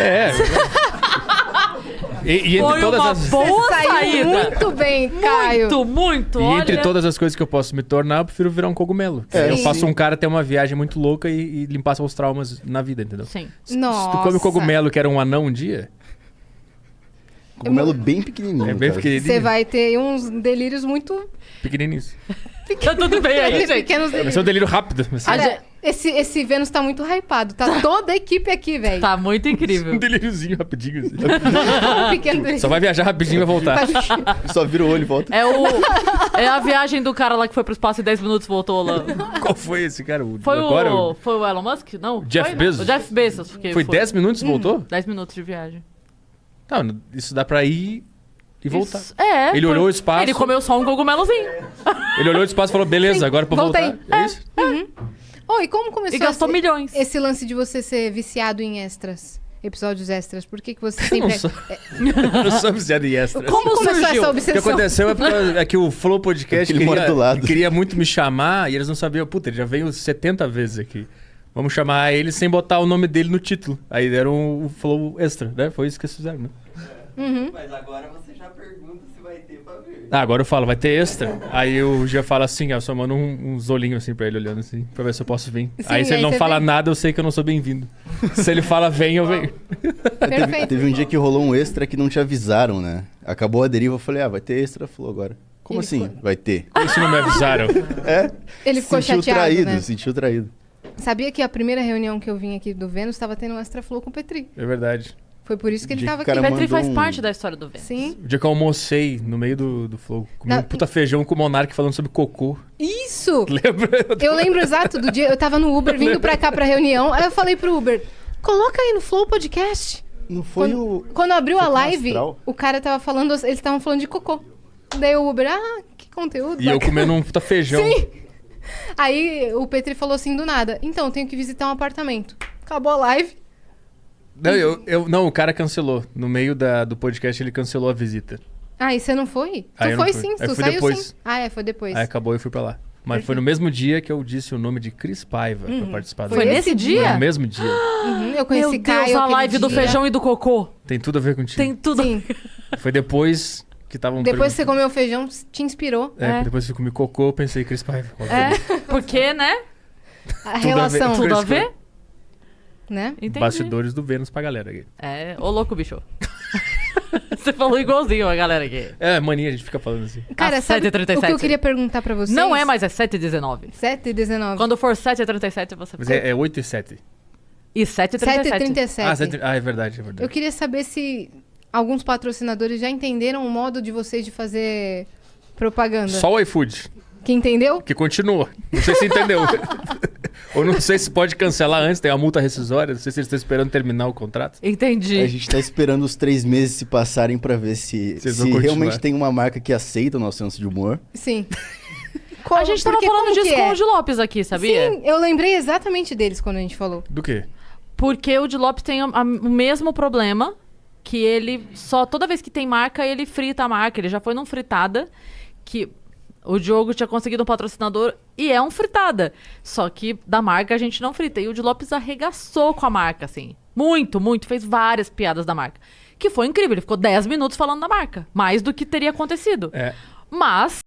É. E, e entre Foi todas uma as. boa Saiu saída. muito bem, Caio. Muito, muito. E olha. entre todas as coisas que eu posso me tornar, eu prefiro virar um cogumelo. É, eu Sim. faço um cara ter uma viagem muito louca e, e limpar seus traumas na vida, entendeu? Sim. Se- Se tu come cogumelo que era um anão um dia, Cogumelo bem pequenininho. é bem pequenininho. Você vai ter uns delírios muito Pequenininho. Tá tudo bem aí, gente. pequenos Vai delírios. ser um delírio rápido. vai Olha, esse, esse Vênus tá muito hypado. Tá toda a equipe aqui, velho. Tá muito incrível. Um delíriozinho rapidinho. assim. Um pequeno delírio. Só vai viajar rapidinho e vai voltar. Só vira o olho e volta. É o. É a viagem do cara lá que foi pro espaço em 10 minutos e voltou lá. Qual foi esse cara? O- Foi agora? o. Foi o Elon Musk? Não. Jeff foi, né? Bezos? O Jeff Bezos. Porque Foi 10 minutos e voltou? 10 minutos de viagem. Tá, isso dá pra ir e voltar. Isso- é. Ele foi- olhou o espaço. Ele comeu só um cogumelozinho. Ele olhou o espaço e falou, beleza, Sim, agora pra voltei. voltar. É isso? Oi, como começou E gastou esse, milhões. esse lance de você ser viciado em extras? Episódios extras? Por que, que você Eu não sempre... sou, eu não sou viciado em extras. Como começou surgiu? essa O que obsessão? aconteceu é, porque, é que o Flow Podcast Ele queria, do lado. queria muito me chamar e eles não sabiam. Puta, ele já veio 70 vezes aqui. Vamos chamar ele sem botar o nome dele no título. Aí deram o Flow Extra, né? Foi isso que eles fizeram, né? Mas agora você já pergunta Ah, agora eu falo, vai ter extra. Aí o Gia fala assim, ó, eu só mando um- uns olhinhos assim pra ele olhando assim, pra ver se eu posso vir. Sim, aí se ele não fala vem. nada, eu sei que eu não sou bem-vindo. se ele fala vem, eu venho. Teve, teve um dia que rolou um extra que não te avisaram, né? Acabou a deriva, eu falei, ah, vai ter extra. Falou agora. Como Ele assim? ficou- Vai ter. Como se não me avisaram? É. Ele ficou sentiu chateado, traído, né? sentiu traído. Sabia que a primeira reunião que eu vim aqui do Vênus estava tendo um extra flow com o Petri. É verdade. Foi por isso que ele tava o aqui. Petri faz um- parte da história do Vênus. Sim. O dia que eu almocei no meio do, do Flow, comi Não, um puta feijão com o Monark falando sobre cocô. Isso! Lembra? Eu lembro exato do dia. Eu tava no Uber vindo pra cá pra reunião. Aí eu falei pro Uber: coloca aí no Flow Podcast. Não foi Quando, o. quando abriu a foi o live, Astral? o cara tava falando, eles estavam falando de cocô. Daí o Uber, ah, que conteúdo. E eu bacana." comendo um puta feijão. Sim. Aí o Petri falou assim do nada: então, eu tenho que visitar um apartamento. Acabou a live. Não, eu, eu- não, o cara cancelou. No meio da, do podcast ele cancelou a visita. Ah, e você não foi? Aí tu foi fui. sim, Aí tu fui saiu depois. sim. Ah, é, foi depois. Aí acabou e eu fui pra lá. Mas foi no mesmo dia que eu disse o nome de Cris Paiva pra participar do Foi Foi nesse esse Foi dia? no mesmo dia. Uhum, eu conheci Meu Deus, Caio. a aquele live do dia. feijão e do cocô. Tem tudo a ver contigo. Tem tudo. Sim. Foi depois que estavam Depois que você comeu feijão, te inspirou. É, É. depois que eu comi cocô, eu pensei Cris Paiva. É, porque, né? A Tudo a ver. relação, Tudo a ver? Né? Entendi. Bastidores do Vênus pra galera aqui. É, ô louco, bicho. Você falou igualzinho a galera aqui. É, mania, a gente fica falando assim. Cara, Às sabe o que 7h37. eu queria perguntar pra vocês? Não é mais, é 7h19. 7 e 19. Quando for 7h37, você Mas é, é 8 e 7. E 7h37. 7 e 37. Ah, sete- ah, é verdade, é verdade. Eu queria saber se alguns patrocinadores já entenderam o modo de vocês de fazer propaganda. Só o iFood, Que entendeu? que continua. Não sei se entendeu. Ou não sei se pode cancelar antes, tem uma multa rescisória. Não sei se eles estão esperando terminar o contrato. Entendi. A gente tá esperando os três meses se passarem pra ver se, se realmente tem uma marca que aceita o nosso senso de humor. Sim. a gente tava porque falando como disso com é? o de Lopes aqui, sabia? Sim, eu lembrei exatamente deles quando a gente falou. Do quê? Porque o de Lopes tem a- a- o mesmo problema, que ele só toda vez que tem marca, ele frita a marca. Ele já foi num fritada que o Diogo tinha conseguido um patrocinador e é um fritada. Só que da marca a gente não frita. E o de Lopes arregaçou com a marca, assim. Muito, muito. Fez várias piadas da marca. Que foi incrível. Ele ficou 10 minutos falando da marca. Mais do que teria acontecido. É. Mas